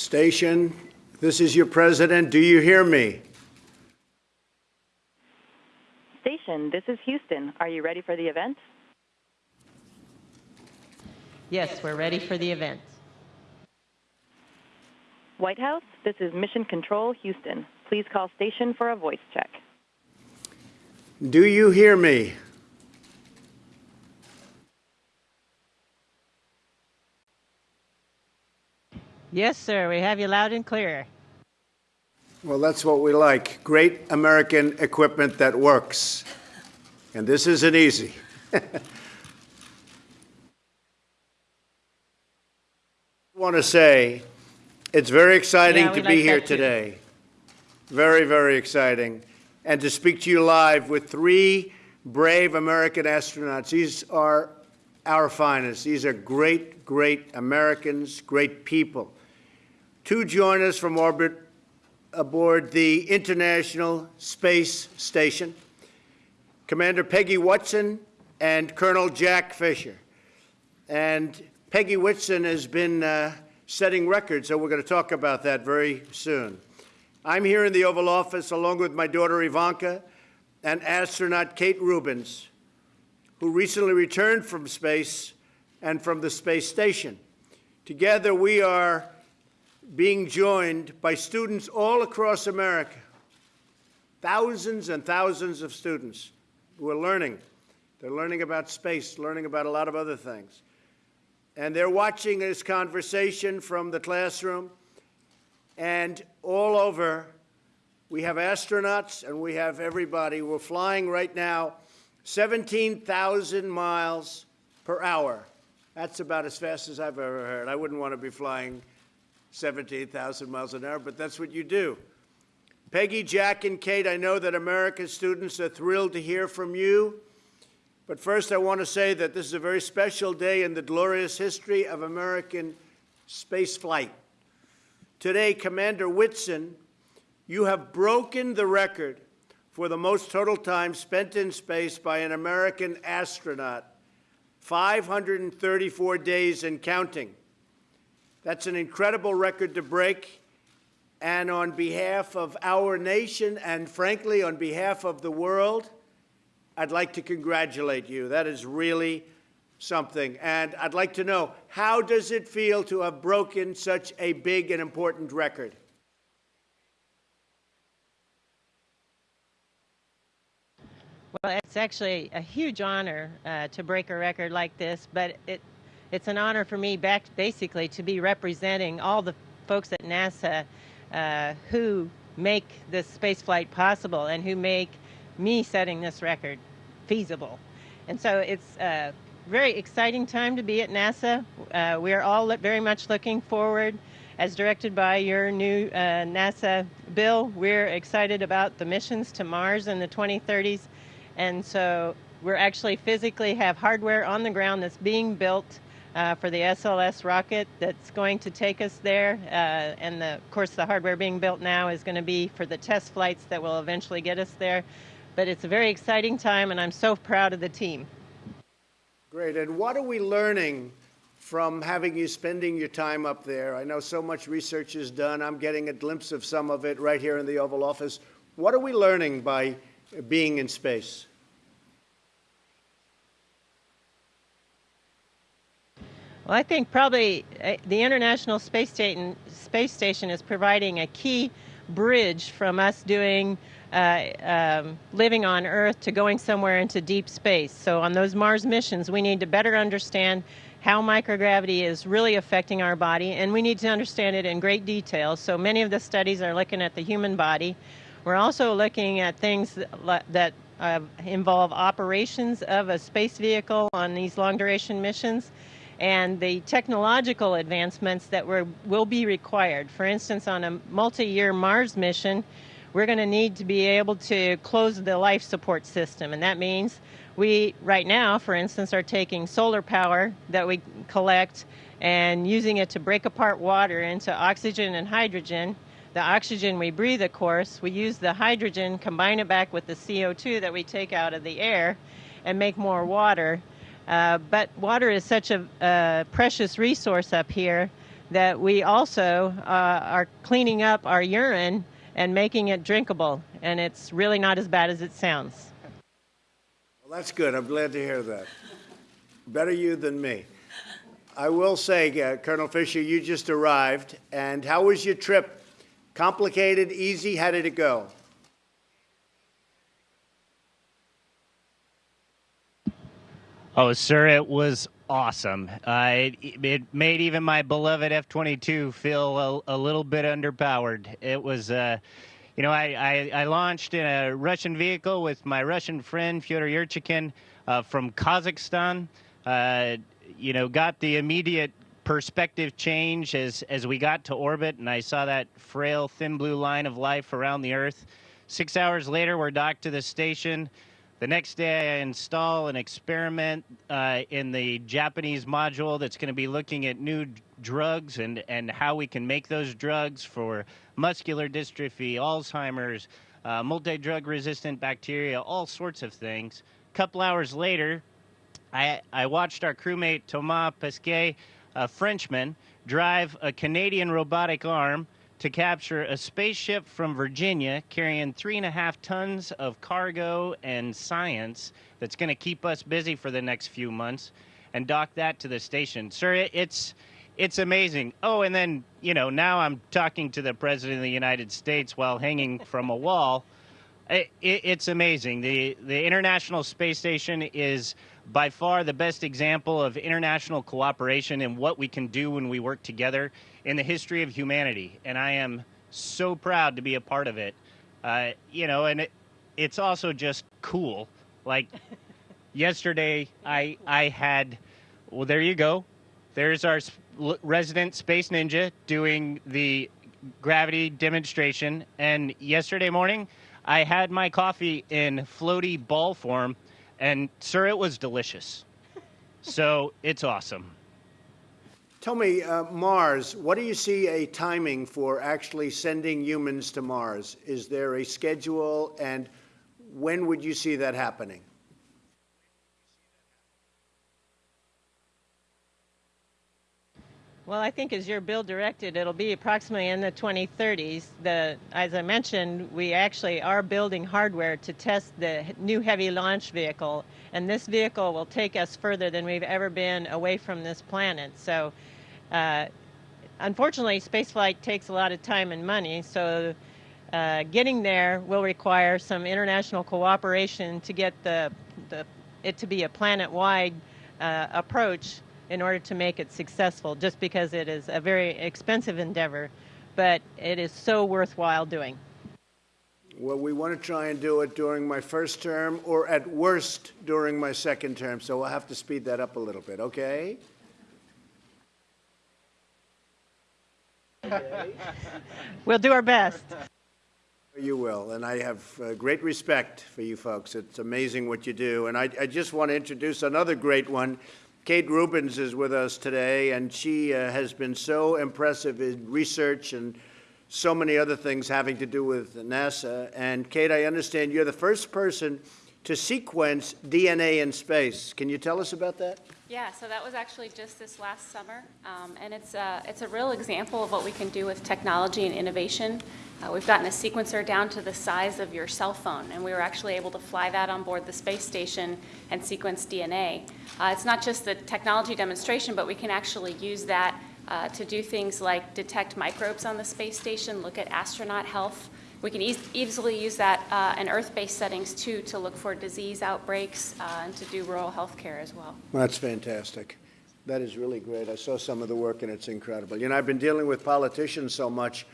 Station, this is your president. Do you hear me? Station, this is Houston. Are you ready for the event? Yes, we're ready for the event. White House, this is Mission Control, Houston. Please call station for a voice check. Do you hear me? Yes, sir, we have you loud and clear. Well, that's what we like. Great American equipment that works. And this isn't easy. I want to say it's very exciting Yeah, to be like here today. Very, very exciting. And to speak to you live with three brave American astronauts. These are our finest. These are great, great Americans, great people. To join us from orbit aboard the International Space Station, Commander Peggy Whitson and Colonel Jack Fischer. And Peggy Whitson has been uh, setting records, so we're going to talk about that very soon. I'm here in the Oval Office along with my daughter Ivanka and astronaut Kate Rubins, who recently returned from space and from the space station. Together, we are being joined by students all across America, thousands and thousands of students who are learning. They're learning about space, learning about a lot of other things. And they're watching this conversation from the classroom. And all over, we have astronauts and we have everybody. We're flying right now 17,000 miles per hour. That's about as fast as I've ever heard. I wouldn't want to be flying 17,000 miles an hour, but that's what you do. Peggy, Jack, and Kate, I know that America's students are thrilled to hear from you. But first, I want to say that this is a very special day in the glorious history of American space flight. Today, Commander Whitson, you have broken the record for the most total time spent in space by an American astronaut 534 days and counting. That's an incredible record to break. And on behalf of our nation and, frankly, on behalf of the world, I'd like to congratulate you. That is really something. And I'd like to know how does it feel to have broken such a big and important record? Well, it's actually a huge honor uh, to break a record like this, but it, it's an honor for me back basically to be representing all the folks at NASA uh, who make this space flight possible and who make me setting this record feasible. And so it's a very exciting time to be at NASA. Uh, we're all very much looking forward, as directed by your new uh, NASA bill, we're excited about the missions to Mars in the 2030s. And so we're actually physically have hardware on the ground that's being built uh, for the SLS rocket that's going to take us there. Uh, and the, of course, the hardware being built now is going to be for the test flights that will eventually get us there. But it's a very exciting time, and I'm so proud of the team. Great. And what are we learning from having you spending your time up there? I know so much research is done. I'm getting a glimpse of some of it right here in the Oval Office. What are we learning by being in space? Well, I think probably uh, the International Space Station, Space Station is providing a key bridge from us doing uh, um, living on Earth to going somewhere into deep space. So on those Mars missions, we need to better understand how microgravity is really affecting our body, and we need to understand it in great detail. So many of the studies are looking at the human body. We're also looking at things that, that uh, involve operations of a space vehicle on these long duration missions and the technological advancements that were, will be required. For instance, on a multi year Mars mission, we're going to need to be able to close the life support system. And that means we, right now, for instance, are taking solar power that we collect and using it to break apart water into oxygen and hydrogen. The oxygen we breathe, of course, we use the hydrogen, combine it back with the CO2 that we take out of the air, and make more water. Uh, but water is such a, a precious resource up here that we also uh, are cleaning up our urine and making it drinkable. And it's really not as bad as it sounds. Well, that's good. I'm glad to hear that. Better you than me. I will say, uh, Colonel Fischer, you just arrived, and how was your trip? Complicated, easy? How did it go? Oh, sir, it was awesome. Uh, it, it made even my beloved F 22 feel a, a, little bit underpowered. It was, uh, you know, I, I, I, launched in a Russian vehicle with my Russian friend, Fyodor Yurchikhin, uh, from Kazakhstan. Uh, you know, got the immediate perspective change as, as we got to orbit, and I saw that frail, thin blue line of life around the Earth. Six hours later, we're docked to the station. The next day, I install an experiment uh, in the Japanese module that's going to be looking at new drugs and, and how we can make those drugs for muscular dystrophy, Alzheimer's, uh, multi drug resistant bacteria, all sorts of things. A couple hours later, I, I watched our crewmate Thomas Pesquet, a Frenchman, drive a Canadian robotic arm to capture a spaceship from Virginia carrying three and a half tons of cargo and science that's going to keep us busy for the next few months and dock that to the station. Sir, it's it's amazing. Oh, and then, you know, now I'm talking to the President of the United States while hanging from a wall. It, it, it's amazing. The the International Space Station is by far the best example of international cooperation and what we can do when we work together in the history of humanity. And I am so proud to be a part of it. Uh, you know, and it, it's also just cool. Like yesterday, I I had, well, there you go. There's our resident space ninja doing the gravity demonstration. And yesterday morning, I had my coffee in floaty ball form and, sir, it was delicious. So it's awesome. Tell me, uh, Mars, what do you see a timing for actually sending humans to Mars? Is there a schedule, and when would you see that happening? Well, I think as your bill directed, it'll be approximately in the 2030s. The, as I mentioned, we actually are building hardware to test the new heavy launch vehicle, and this vehicle will take us further than we've ever been away from this planet. So, uh, unfortunately, spaceflight takes a lot of time and money. So, uh, getting there will require some international cooperation to get the, the it to be a planet-wide uh, approach in order to make it successful, just because it is a very expensive endeavor, but it is so worthwhile doing. Well, we want to try and do it during my first term, or at worst during my second term, so we'll have to speed that up a little bit, okay? we'll do our best. You will, and I have uh, great respect for you folks. It's amazing what you do. And I, I just want to introduce another great one. Kate Rubins is with us today, and she uh, has been so impressive in research and so many other things having to do with NASA. And Kate, I understand you're the first person to sequence DNA in space. Can you tell us about that? Yeah, so that was actually just this last summer, um, and it's a, uh, it's a real example of what we can do with technology and innovation. Uh, we've gotten a sequencer down to the size of your cell phone, and we were actually able to fly that on board the space station and sequence DNA. Uh, it's not just the technology demonstration, but we can actually use that uh, to do things like detect microbes on the space station, look at astronaut health, we can e easily use that uh, in Earth-based settings too to look for disease outbreaks uh, and to do rural health care as well. well. That's fantastic. That is really great. I saw some of the work and it's incredible. You know, I've been dealing with politicians so much.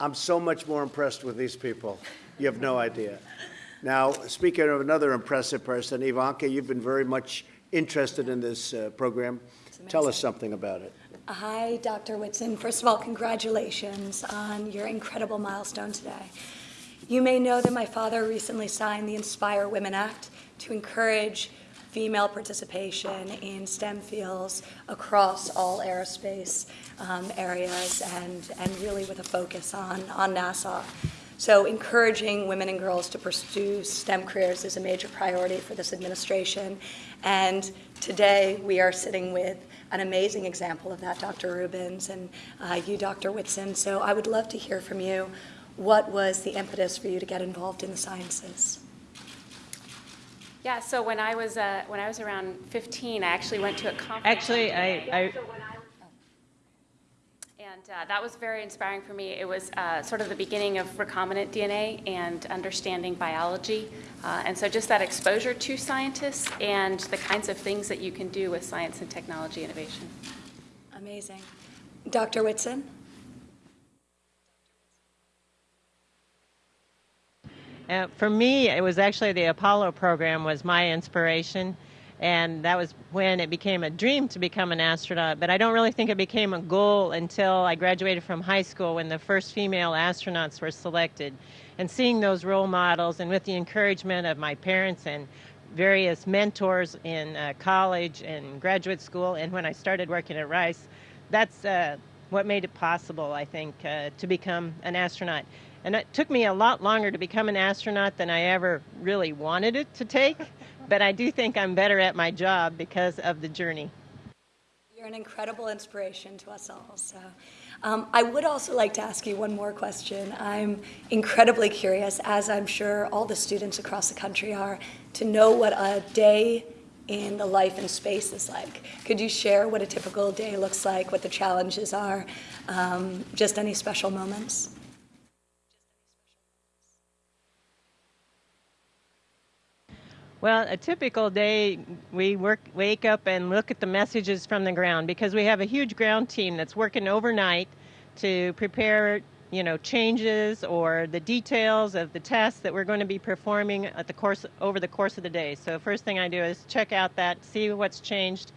I'm so much more impressed with these people. You have no idea. Now, speaking of another impressive person, Ivanka, you've been very much interested in this uh, program. Tell us something about it. Hi, Dr. Whitson. First of all, congratulations on your incredible milestone today. You may know that my father recently signed the Inspire Women Act to encourage female participation in STEM fields across all aerospace um, areas and, and really with a focus on, on NASA. So encouraging women and girls to pursue STEM careers is a major priority for this administration. And today we are sitting with an amazing example of that, Dr. Rubins, and uh, you, Dr. Whitson. So I would love to hear from you. What was the impetus for you to get involved in the sciences? Yeah, so when I was uh, when I was around 15, I actually went to a conference. Actually, I, I And uh, that was very inspiring for me. It was uh, sort of the beginning of recombinant DNA and understanding biology. Uh, and so just that exposure to scientists and the kinds of things that you can do with science and technology innovation. Amazing. Dr. Whitson? Uh, for me, it was actually the Apollo program was my inspiration, and that was when it became a dream to become an astronaut. But I don't really think it became a goal until I graduated from high school when the first female astronauts were selected. And seeing those role models, and with the encouragement of my parents and various mentors in uh, college and graduate school, and when I started working at Rice, that's uh, what made it possible, I think, uh, to become an astronaut. And it took me a lot longer to become an astronaut than I ever really wanted it to take, but I do think I'm better at my job because of the journey. You're an incredible inspiration to us all. So, um, I would also like to ask you one more question. I'm incredibly curious, as I'm sure all the students across the country are, to know what a day in the life in space is like. Could you share what a typical day looks like, what the challenges are, um, just any special moments? Well, a typical day, we work, wake up and look at the messages from the ground because we have a huge ground team that's working overnight to prepare, you know, changes or the details of the tests that we're going to be performing at the course over the course of the day. So first thing I do is check out that, see what's changed.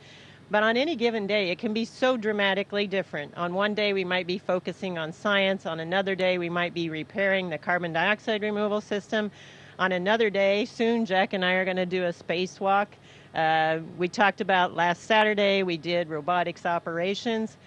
But on any given day, it can be so dramatically different. On one day, we might be focusing on science. On another day, we might be repairing the carbon dioxide removal system on another day, soon Jack and I are going to do a spacewalk. Uh, we talked about last Saturday, we did robotics operations.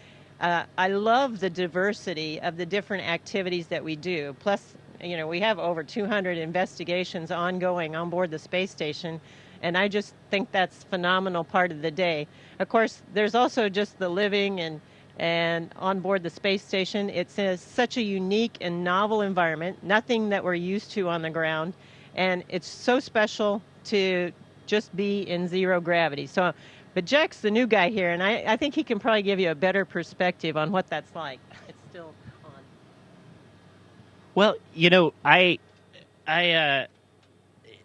Uh, I love the diversity of the different activities that we do. Plus, you know, we have over 200 investigations ongoing on board the space station, and I just think that's phenomenal part of the day. Of course, there's also just the living and and on board the space station, it's such a unique and novel environment, nothing that we're used to on the ground and it's so special to just be in zero gravity. So, but Jack's the new guy here, and I, I think he can probably give you a better perspective on what that's like. It's still on. Well, you know, I, I, uh,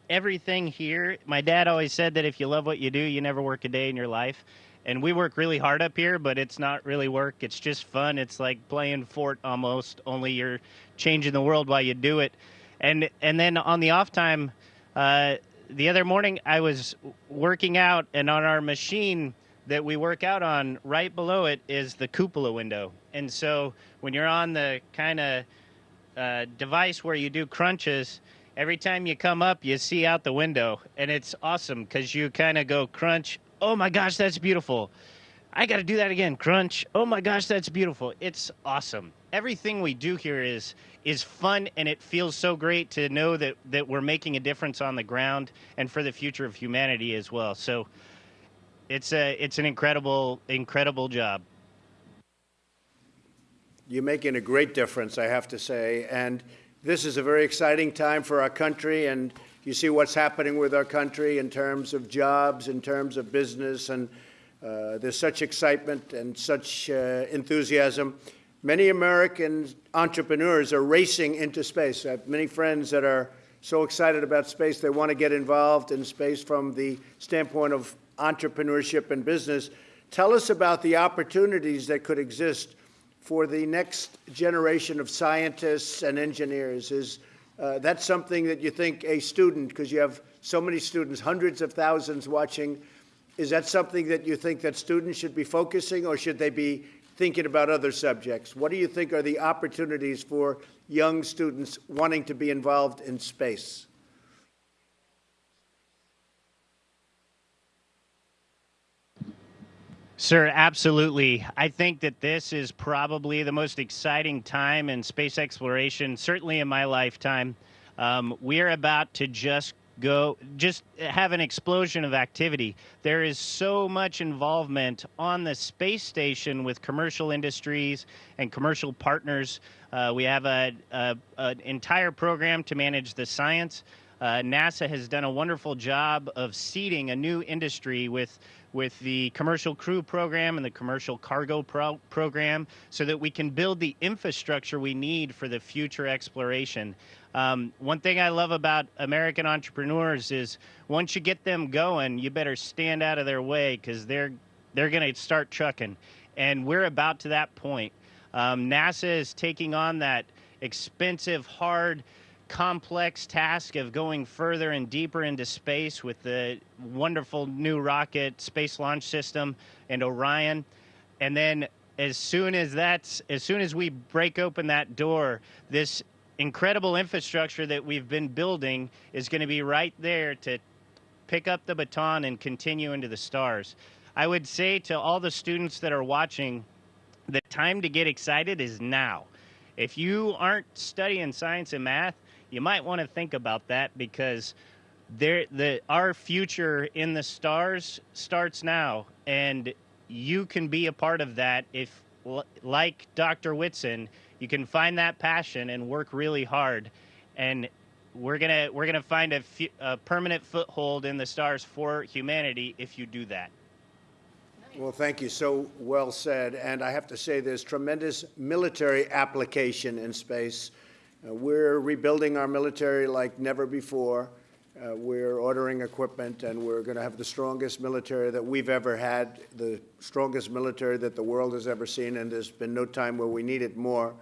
everything here. My dad always said that if you love what you do, you never work a day in your life. And we work really hard up here, but it's not really work. It's just fun. It's like playing fort almost. Only you're changing the world while you do it and and then on the off time, uh, the other morning I was working out, and on our machine that we work out on, right below it is the cupola window. And so when you're on the kind of uh, device where you do crunches, every time you come up, you see out the window, and it's awesome because you kind of go crunch. Oh my gosh, that's beautiful. I got to do that again. Crunch. Oh my gosh, that's beautiful. It's awesome. Everything we do here is is fun and it feels so great to know that that we're making a difference on the ground and for the future of humanity as well. So it's a it's an incredible incredible job. You're making a great difference, I have to say, and this is a very exciting time for our country and you see what's happening with our country in terms of jobs, in terms of business, and uh, there's such excitement and such uh, enthusiasm. Many American entrepreneurs are racing into space. I have many friends that are so excited about space, they want to get involved in space from the standpoint of entrepreneurship and business. Tell us about the opportunities that could exist for the next generation of scientists and engineers. Is uh, that something that you think a student, because you have so many students, hundreds of thousands watching, is that something that you think that students should be focusing or should they be thinking about other subjects? What do you think are the opportunities for young students wanting to be involved in space? Sir, absolutely. I think that this is probably the most exciting time in space exploration, certainly in my lifetime. Um, we're about to just go just have an explosion of activity. There is so much involvement on the space station with commercial industries and commercial partners. Uh, we have an entire program to manage the science. Uh, NASA has done a wonderful job of seeding a new industry with with the commercial crew program and the commercial cargo pro- program so that we can build the infrastructure we need for the future exploration. Um, one thing I love about American entrepreneurs is once you get them going, you better stand out of their way because they're they're going to start trucking, and we're about to that point. Um, NASA is taking on that expensive, hard complex task of going further and deeper into space with the wonderful new rocket space launch system and Orion. And then as soon as that's as soon as we break open that door, this incredible infrastructure that we've been building is going to be right there to pick up the baton and continue into the stars. I would say to all the students that are watching, the time to get excited is now. If you aren't studying science and math, you might want to think about that because there the our future in the stars starts now and you can be a part of that if like Dr. Whitson you can find that passion and work really hard and we're going to we're going to find a, a permanent foothold in the stars for humanity if you do that Well, thank you. So well said. And I have to say, there's tremendous military application in space. Uh, we're rebuilding our military like never before. Uh, we're ordering equipment, and we're going to have the strongest military that we've ever had, the strongest military that the world has ever seen, and there's been no time where we need it more.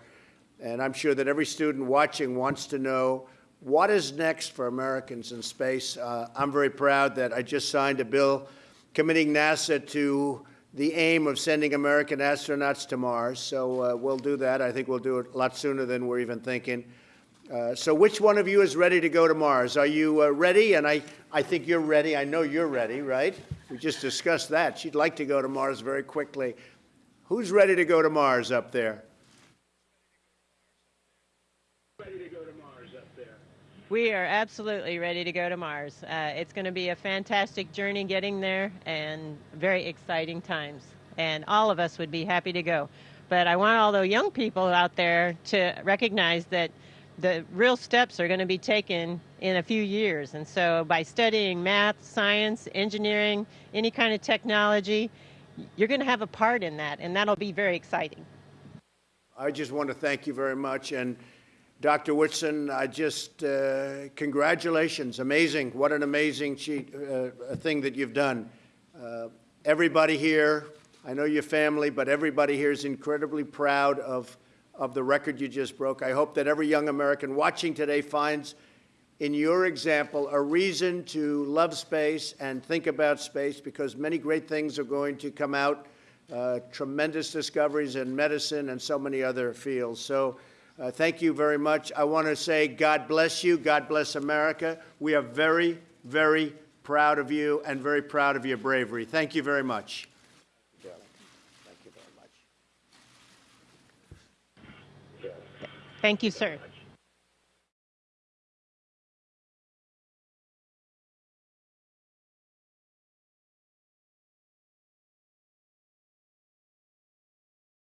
And I'm sure that every student watching wants to know what is next for Americans in space. Uh, I'm very proud that I just signed a bill committing NASA to the aim of sending American astronauts to Mars. So uh, we'll do that. I think we'll do it a lot sooner than we're even thinking. Uh, so which one of you is ready to go to Mars? Are you uh, ready? And I, I think you're ready. I know you're ready, right? We just discussed that. She'd like to go to Mars very quickly. Who's ready to go to Mars up there? We are absolutely ready to go to Mars. Uh, it's going to be a fantastic journey getting there and very exciting times. And all of us would be happy to go. But I want all the young people out there to recognize that the real steps are going to be taken in a few years. And so by studying math, science, engineering, any kind of technology, you're going to have a part in that. And that'll be very exciting. I just want to thank you very much. And Dr. Whitson, I just, uh, congratulations. Amazing. What an amazing cheat, uh, thing that you've done. Uh, everybody here, I know your family, but everybody here is incredibly proud of, of the record you just broke. I hope that every young American watching today finds in your example a reason to love space and think about space because many great things are going to come out, uh, tremendous discoveries in medicine and so many other fields. So uh, thank you very much. I want to say God bless you. God bless America. We are very, very proud of you and very proud of your bravery. Thank you very much. Thank you very much. Thank you, sir.